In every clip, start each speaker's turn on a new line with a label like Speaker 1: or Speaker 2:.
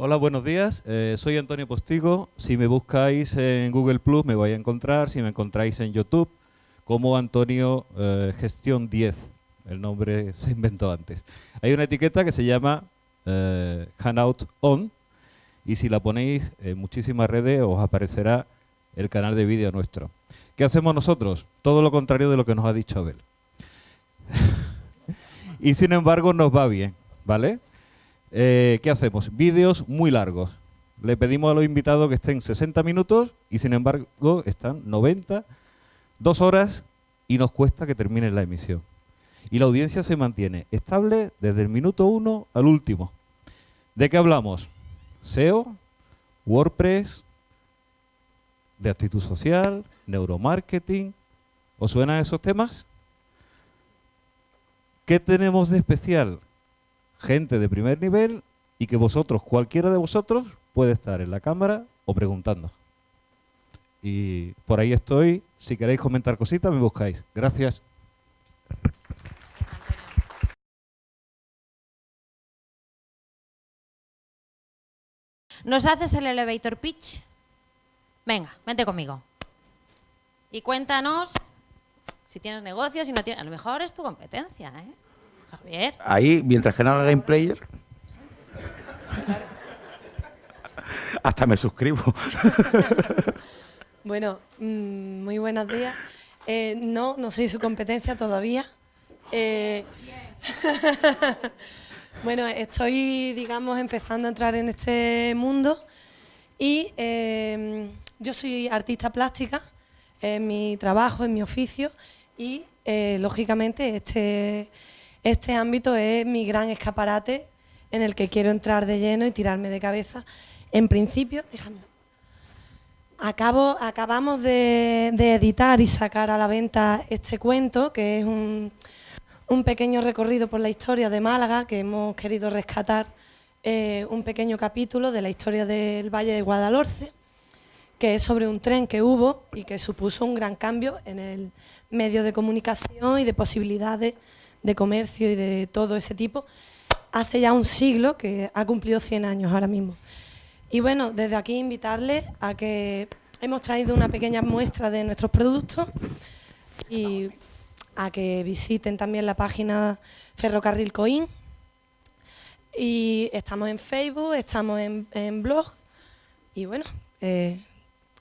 Speaker 1: Hola, buenos días. Eh, soy Antonio Postigo. Si me buscáis en Google Plus me vais a encontrar. Si me encontráis en YouTube, como Antonio eh, Gestión 10. El nombre se inventó antes. Hay una etiqueta que se llama eh, Hangout On. Y si la ponéis en muchísimas redes os aparecerá el canal de vídeo nuestro. ¿Qué hacemos nosotros? Todo lo contrario de lo que nos ha dicho Abel. y sin embargo nos va bien, ¿vale? Eh, ¿Qué hacemos? Vídeos muy largos. Le pedimos a los invitados que estén 60 minutos y sin embargo están 90, dos horas y nos cuesta que termine la emisión. Y la audiencia se mantiene estable desde el minuto 1 al último. ¿De qué hablamos? SEO, WordPress, de actitud social, neuromarketing. ¿Os suenan esos temas? ¿Qué tenemos de especial? Gente de primer nivel y que vosotros, cualquiera de vosotros, puede estar en la cámara o preguntando. Y por ahí estoy. Si queréis comentar cositas, me buscáis. Gracias.
Speaker 2: ¿Nos haces el elevator pitch? Venga, vente conmigo. Y cuéntanos si tienes negocios, si no tienes... A lo mejor es tu competencia, ¿eh? Javier.
Speaker 3: Ahí, mientras que no haga game player... Hasta me suscribo.
Speaker 4: bueno, mm, muy buenos días. Eh, no, no soy su competencia todavía. Eh, bueno, estoy, digamos, empezando a entrar en este mundo y eh, yo soy artista plástica, en mi trabajo, en mi oficio y, lógicamente, este, este ámbito es mi gran escaparate en el que quiero entrar de lleno y tirarme de cabeza. En principio, déjame. Acabo, acabamos de, editar y sacar a la venta este cuento, que es un, pequeño recorrido por la historia de Málaga, que hemos querido rescatar eh, un pequeño capítulo de la historia del Valle de Guadalhorce, que es sobre un tren que hubo y que supuso un gran cambio en el medio de comunicación y de posibilidades de comercio y de todo ese tipo, hace ya un siglo que ha cumplido 100 años ahora mismo. Y bueno, desde aquí invitarles a que hemos traído una pequeña muestra de nuestros productos y a que visiten también la página Ferrocarril Coin. Y estamos en Facebook, estamos en, blog y bueno, eh,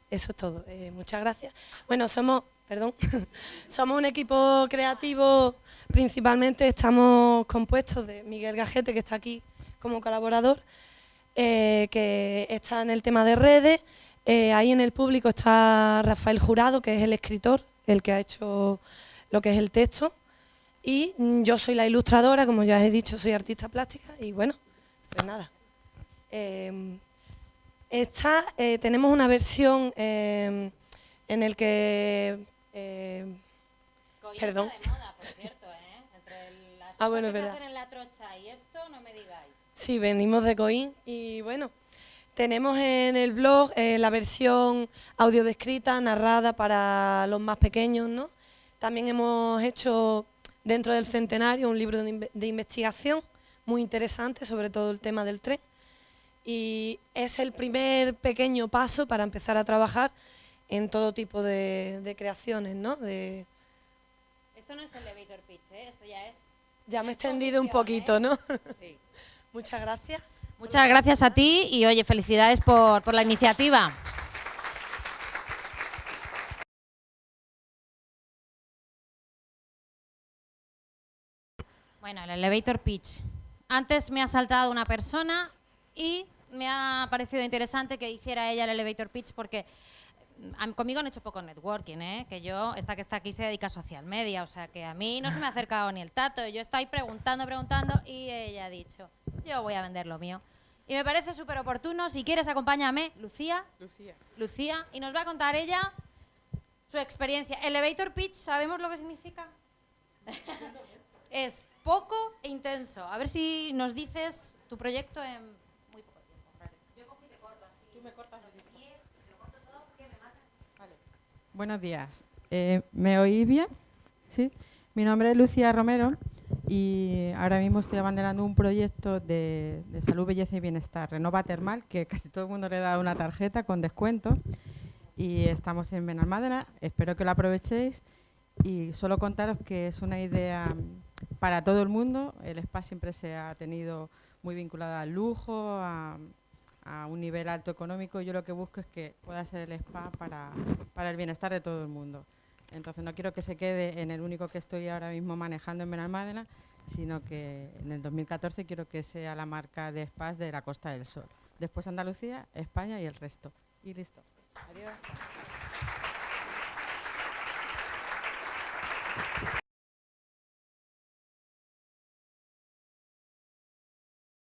Speaker 4: eso es todo. Eh, muchas gracias. Bueno, somos perdón, somos un equipo creativo, principalmente estamos compuestos de Miguel Gajete, que está aquí como colaborador, eh, que está en el tema de redes, eh, ahí en el público está Rafael Jurado, que es el escritor, el que ha hecho lo que es el texto, y yo soy la ilustradora, como ya he dicho, soy artista plástica, y bueno, pues nada. Eh, esta, tenemos una versión en el que eh, perdón.
Speaker 2: De moda, por cierto, ¿eh? Entre las
Speaker 4: ah, bueno, verdad.
Speaker 2: en la trocha y esto, no me digáis.
Speaker 4: Sí, venimos de Coin y bueno, tenemos en el blog eh, la versión audio descrita, narrada para los más pequeños, ¿no? También hemos hecho dentro del centenario un libro de, de investigación muy interesante sobre todo el tema del tren y es el primer pequeño paso para empezar a trabajar en todo tipo de, creaciones, ¿no? De...
Speaker 2: Esto no es elevator pitch, ¿eh? Esto ya es...
Speaker 4: Ya me he extendido un poquito, ¿eh? ¿no? Sí. Muchas gracias.
Speaker 2: Muchas gracias a ti y, oye, felicidades por, por la iniciativa. Bueno, el elevator pitch. Antes me ha saltado una persona y me ha parecido interesante que hiciera ella el elevator pitch porque conmigo han hecho poco networking, ¿eh? que yo, esta que está aquí se dedica a social media, o sea que a mí no se me ha acercado ni el tato, yo estoy preguntando, preguntando y ella ha dicho, yo voy a vender lo mío. Y me parece súper oportuno, si quieres acompáñame, Lucía.
Speaker 5: Lucía.
Speaker 2: Lucía, y nos va a contar ella su experiencia. Elevator pitch, ¿sabemos lo que significa? es poco e intenso. A ver si nos dices tu proyecto en muy poco tiempo. Yo cogí de corto así.
Speaker 5: Tú me cortas Buenos días. Eh, ¿Me oís bien? ¿Sí? Mi nombre es Lucía Romero y ahora mismo estoy abanderando un proyecto de, salud, belleza y bienestar, Renova Termal, que casi todo el mundo le da una tarjeta con descuento y estamos en Benalmádena, espero que lo aprovechéis y solo contaros que es una idea para todo el mundo, el spa siempre se ha tenido muy vinculado al lujo, a, a un nivel alto económico, yo lo que busco es que pueda ser el spa para, para el bienestar de todo el mundo. Entonces no quiero que se quede en el único que estoy ahora mismo manejando en Benalmádena, sino que en el 2014 quiero que sea la marca de spas de la Costa del Sol. Después Andalucía, España y el resto. Y listo. Adiós.